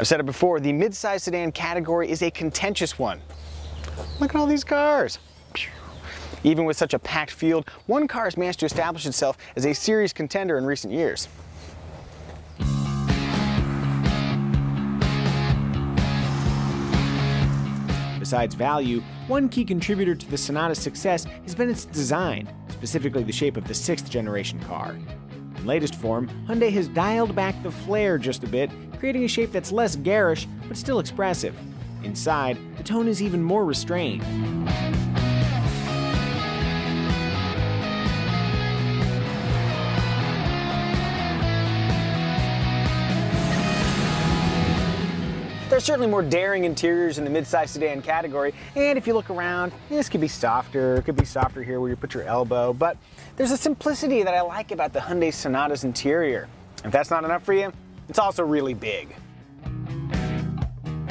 I've said it before, the midsize sedan category is a contentious one. Look at all these cars. Even with such a packed field, one car has managed to establish itself as a serious contender in recent years. Besides value, one key contributor to the Sonata's success has been its design, specifically the shape of the sixth generation car. In latest form, Hyundai has dialed back the flair just a bit, creating a shape that's less garish but still expressive. Inside, the tone is even more restrained. Are certainly more daring interiors in the midsize sedan category, and if you look around, this could be softer, it could be softer here where you put your elbow, but there's a simplicity that I like about the Hyundai Sonata's interior. If that's not enough for you, it's also really big.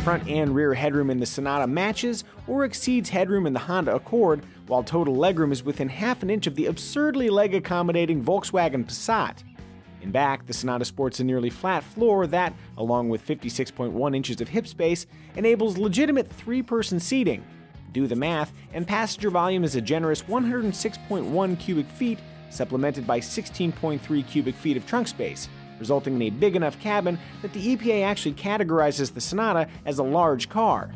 Front and rear headroom in the Sonata matches or exceeds headroom in the Honda Accord, while total legroom is within half an inch of the absurdly leg accommodating Volkswagen Passat. In back, the Sonata sports a nearly flat floor that, along with 56.1 inches of hip space, enables legitimate three person seating. Do the math, and passenger volume is a generous 106.1 cubic feet, supplemented by 16.3 cubic feet of trunk space, resulting in a big enough cabin that the EPA actually categorizes the Sonata as a large car.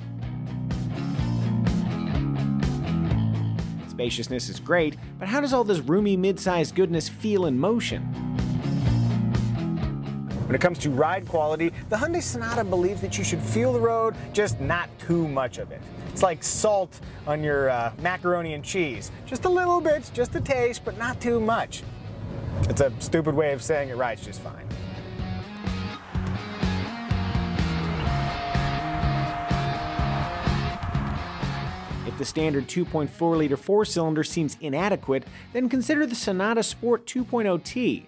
Spaciousness is great, but how does all this roomy mid-sized goodness feel in motion? When it comes to ride quality, the Hyundai Sonata believes that you should feel the road, just not too much of it. It's like salt on your uh, macaroni and cheese. Just a little bit, just a taste, but not too much. It's a stupid way of saying it rides just fine. If the standard 2.4 liter four cylinder seems inadequate, then consider the Sonata Sport 2.0T.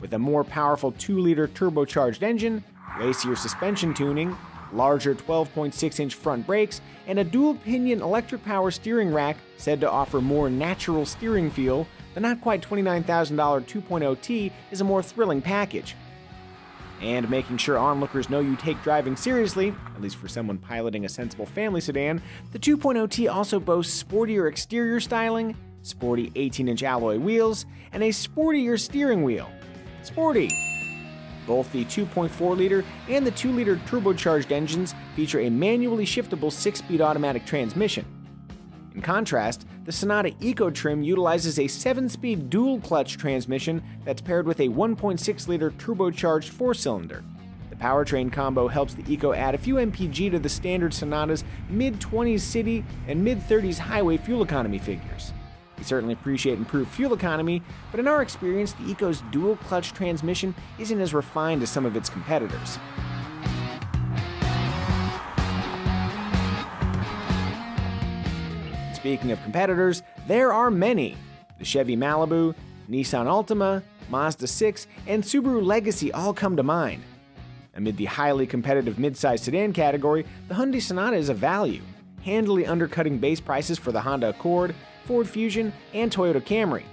With a more powerful 2 liter turbocharged engine, racier suspension tuning, larger 12.6 inch front brakes, and a dual pinion electric power steering rack said to offer more natural steering feel, the not quite $29,000 2.0T is a more thrilling package. And making sure onlookers know you take driving seriously, at least for someone piloting a sensible family sedan, the 2.0T also boasts sportier exterior styling, sporty 18 inch alloy wheels, and a sportier steering wheel. Sporty! Both the 2.4 liter and the 2 liter turbocharged engines feature a manually shiftable 6 speed automatic transmission. In contrast, the Sonata Eco trim utilizes a 7 speed dual clutch transmission that's paired with a 1.6 liter turbocharged 4 cylinder. The powertrain combo helps the Eco add a few mpg to the standard Sonata's mid 20s city and mid 30s highway fuel economy figures. We certainly appreciate improved fuel economy, but in our experience, the Eco's dual clutch transmission isn't as refined as some of its competitors. Speaking of competitors, there are many. The Chevy Malibu, Nissan Altima, Mazda 6, and Subaru Legacy all come to mind. Amid the highly competitive midsize sedan category, the Hyundai Sonata is a value, handily undercutting base prices for the Honda Accord, Ford Fusion, and Toyota Camry.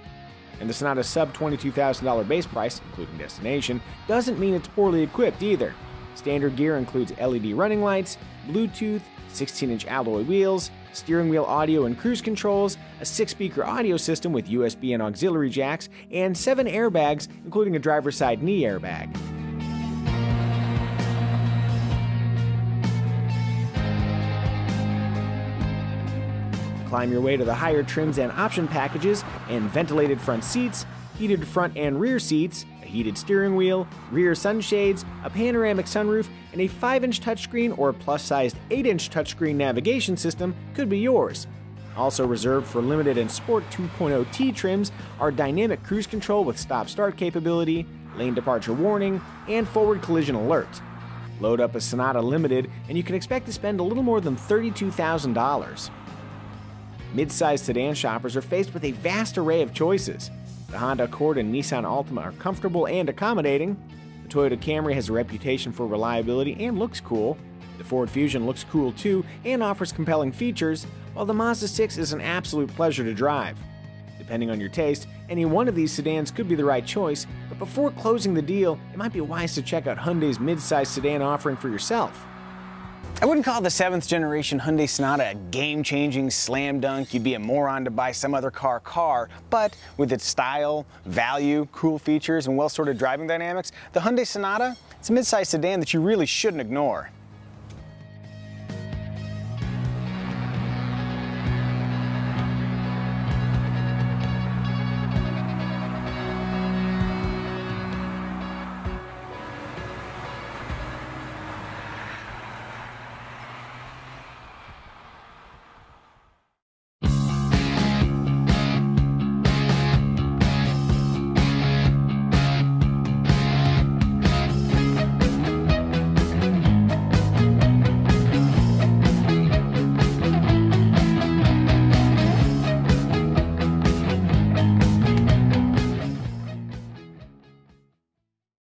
And the Sonata's sub $22,000 base price, including destination, doesn't mean it's poorly equipped either. Standard gear includes LED running lights, Bluetooth, 16 inch alloy wheels, steering wheel audio and cruise controls, a six speaker audio system with USB and auxiliary jacks, and seven airbags, including a driver's side knee airbag. Climb your way to the higher trims and option packages and ventilated front seats, heated front and rear seats, a heated steering wheel, rear sunshades, a panoramic sunroof, and a 5 inch touchscreen or plus sized 8 inch touchscreen navigation system could be yours. Also reserved for limited and Sport 2.0T trims are dynamic cruise control with stop start capability, lane departure warning, and forward collision alert. Load up a Sonata Limited, and you can expect to spend a little more than $32,000. Mid-sized sedan shoppers are faced with a vast array of choices. The Honda Accord and Nissan Altima are comfortable and accommodating. The Toyota Camry has a reputation for reliability and looks cool. The Ford Fusion looks cool too and offers compelling features, while the Mazda 6 is an absolute pleasure to drive. Depending on your taste, any one of these sedans could be the right choice, but before closing the deal, it might be wise to check out Hyundai's midsize sedan offering for yourself. I wouldn't call the seventh generation Hyundai Sonata a game-changing slam dunk. You'd be a moron to buy some other car car, but with its style, value, cool features, and well-sorted driving dynamics, the Hyundai Sonata, it's a midsize sedan that you really shouldn't ignore.